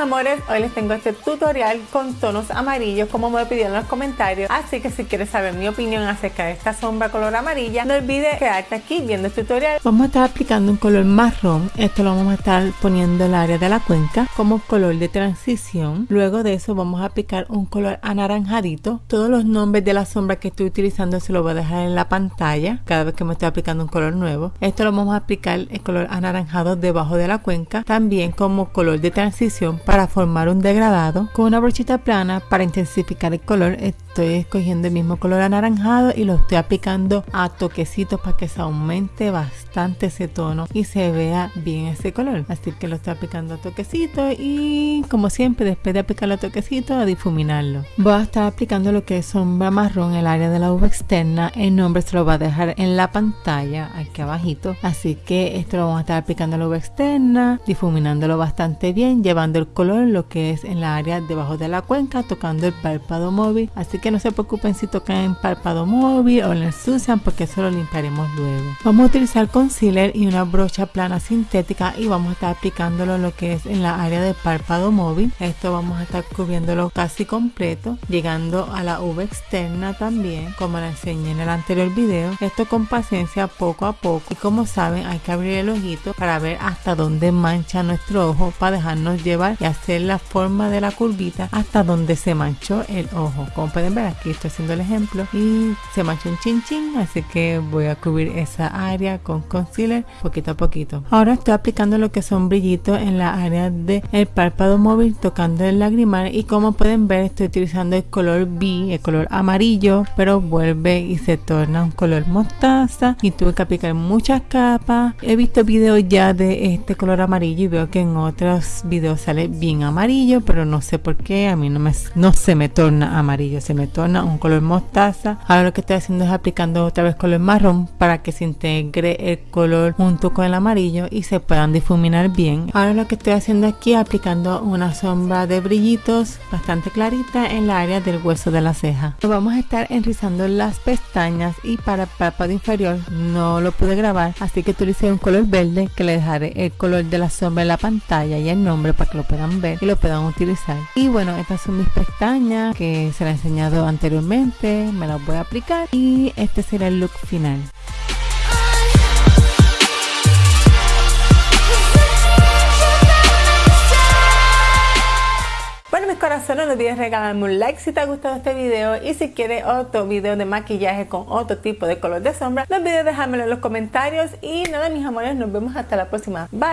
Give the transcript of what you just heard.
amores, hoy les tengo este tutorial con tonos amarillos como me pidieron en los comentarios. Así que si quieres saber mi opinión acerca de esta sombra color amarilla, no olvides quedarte aquí viendo el tutorial. Vamos a estar aplicando un color marrón. Esto lo vamos a estar poniendo en el área de la cuenca como color de transición. Luego de eso vamos a aplicar un color anaranjadito. Todos los nombres de la sombra que estoy utilizando se lo voy a dejar en la pantalla cada vez que me estoy aplicando un color nuevo. Esto lo vamos a aplicar el color anaranjado debajo de la cuenca. También como color de transición para formar un degradado con una brochita plana para intensificar el color estoy escogiendo el mismo color anaranjado y lo estoy aplicando a toquecitos para que se aumente bastante ese tono y se vea bien ese color. Así que lo estoy aplicando a toquecitos y como siempre después de aplicarlo a toquecitos a difuminarlo. Voy a estar aplicando lo que es sombra marrón el área de la uva externa. El nombre se lo va a dejar en la pantalla aquí abajito. Así que esto lo vamos a estar aplicando a la uva externa difuminándolo bastante bien llevando el color lo que es en la área debajo de la cuenca tocando el párpado móvil. Así que no se preocupen si tocan párpado móvil o lo ensucian porque eso lo limpiaremos luego. Vamos a utilizar concealer y una brocha plana sintética y vamos a estar aplicándolo lo que es en la área de párpado móvil. Esto vamos a estar cubriéndolo casi completo, llegando a la uva externa también, como la enseñé en el anterior video. Esto con paciencia poco a poco y como saben hay que abrir el ojito para ver hasta dónde mancha nuestro ojo para dejarnos llevar y hacer la forma de la curvita hasta donde se manchó el ojo. Como pueden ver aquí estoy haciendo el ejemplo. Y se mancha un chin chin así que voy a cubrir esa área con concealer poquito a poquito. Ahora estoy aplicando lo que son brillitos en la área del el párpado móvil tocando el lagrimal. Y como pueden ver estoy utilizando el color B el color amarillo pero vuelve y se torna un color mostaza. Y tuve que aplicar muchas capas. He visto videos ya de este color amarillo y veo que en otros videos sale bien amarillo pero no sé por qué. A mí no me no se me torna amarillo se me torna un color mostaza. Ahora lo que estoy haciendo es aplicando otra vez color marrón para que se integre el color junto con el amarillo y se puedan difuminar bien. Ahora lo que estoy haciendo aquí es aplicando una sombra de brillitos bastante clarita en la área del hueso de la ceja. Vamos a estar enrizando las pestañas y para el párpado inferior no lo pude grabar así que utilicé un color verde que le dejaré el color de la sombra en la pantalla y el nombre para que lo puedan ver y lo puedan utilizar. Y bueno estas son mis pestañas que se las he enseñado anteriormente, me las voy a aplicar y este será el look final. Bueno mis corazones no olvides regalarme un like si te ha gustado este video y si quieres otro video de maquillaje con otro tipo de color de sombra no olvides dejármelo en los comentarios y nada mis amores nos vemos hasta la próxima bye